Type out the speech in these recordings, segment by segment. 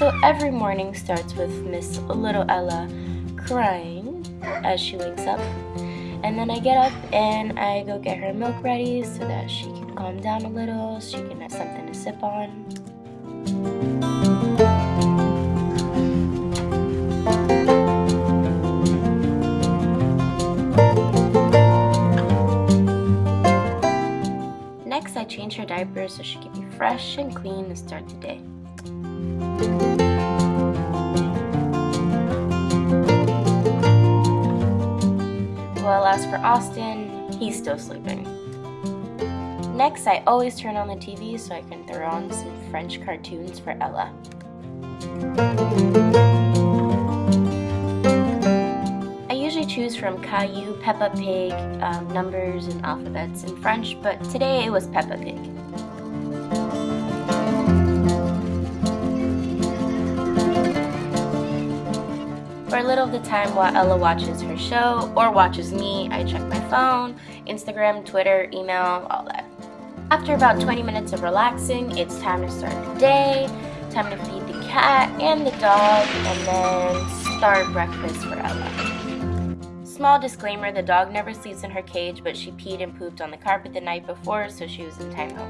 So every morning starts with Miss Little Ella crying as she wakes up. And then I get up and I go get her milk ready so that she can calm down a little, she can have something to sip on. Next, I change her diaper so she can be fresh and clean to start the day. For Austin, he's still sleeping. Next, I always turn on the TV so I can throw on some French cartoons for Ella. I usually choose from Caillou, Peppa Pig, um, numbers and alphabets in French, but today it was Peppa Pig. Little of the time while Ella watches her show or watches me, I check my phone, Instagram, Twitter, email, all that. After about 20 minutes of relaxing, it's time to start the day, time to feed the cat and the dog, and then start breakfast for Ella. Small disclaimer, the dog never sleeps in her cage, but she peed and pooped on the carpet the night before, so she was in timeout.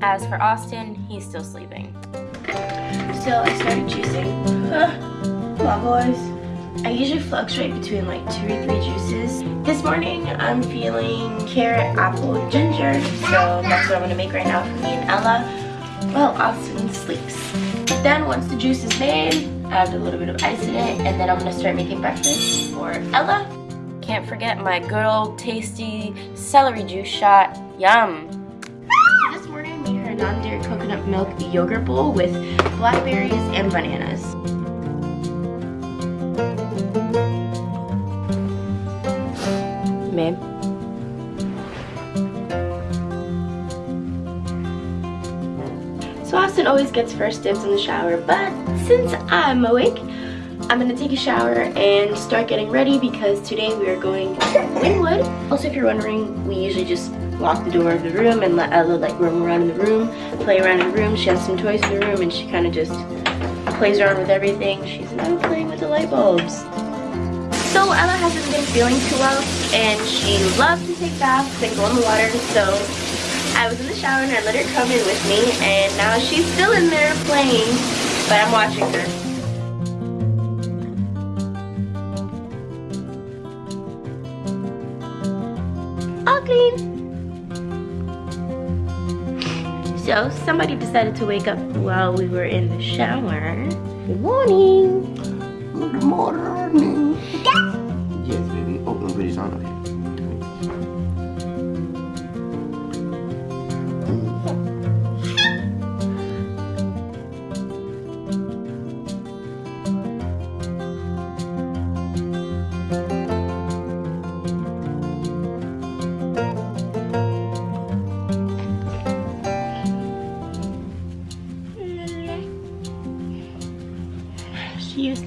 As for Austin, he's still sleeping. So I started juicing. On, boys. I usually fluctuate between like two or three juices. This morning I'm feeling carrot, apple, and ginger. So that's what I'm gonna make right now for me and Ella while Austin sleeps. Then once the juice is made, add a little bit of ice in it and then I'm gonna start making breakfast for Ella. Can't forget my good old tasty celery juice shot. Yum! Non-dairy coconut milk yogurt bowl with blackberries and bananas. Babe. So Austin always gets first dibs in the shower, but since I'm awake, I'm gonna take a shower and start getting ready because today we are going to Wynwood. Also, if you're wondering, we usually just lock the door of the room and let Ella like roam around in the room, play around in the room. She has some toys in the room and she kind of just plays around with everything. She's now playing with the light bulbs. So Ella hasn't been feeling too well and she loves to take baths and go in the water. So I was in the shower and I let her come in with me and now she's still in there playing, but I'm watching her. Clean. So somebody decided to wake up while we were in the shower. Good morning. Good morning.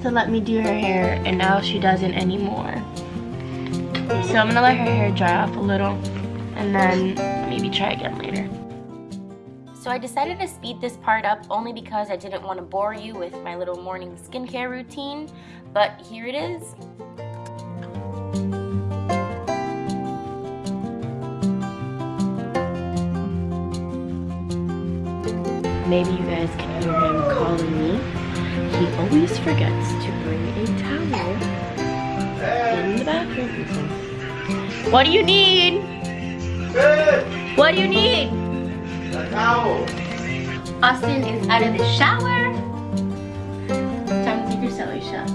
To let me do her hair and now she doesn't anymore. So I'm gonna let her hair dry off a little and then maybe try again later. So I decided to speed this part up only because I didn't want to bore you with my little morning skincare routine, but here it is. Maybe you guys can hear him calling me. He always forgets to bring a towel in the bathroom. What do you need? What do you need? A towel. Austin is out of the shower. Time to take your celery shot.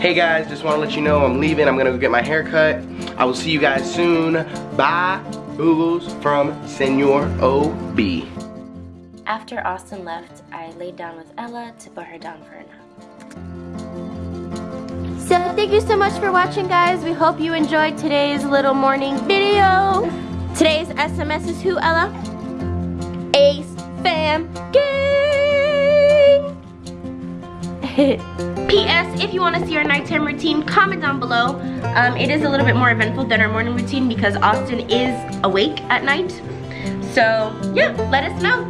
Hey guys, just want to let you know I'm leaving. I'm gonna go get my hair cut. I will see you guys soon. Bye. Boogles from Senor OB. After Austin left, I laid down with Ella to put her down for a nap. So thank you so much for watching guys. We hope you enjoyed today's little morning video. Today's SMS is who, Ella? Ace Fam Gang! P.S. If you want to see our nighttime routine, comment down below. Um, it is a little bit more eventful than our morning routine because Austin is awake at night. So yeah, let us know.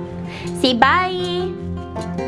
Say bye.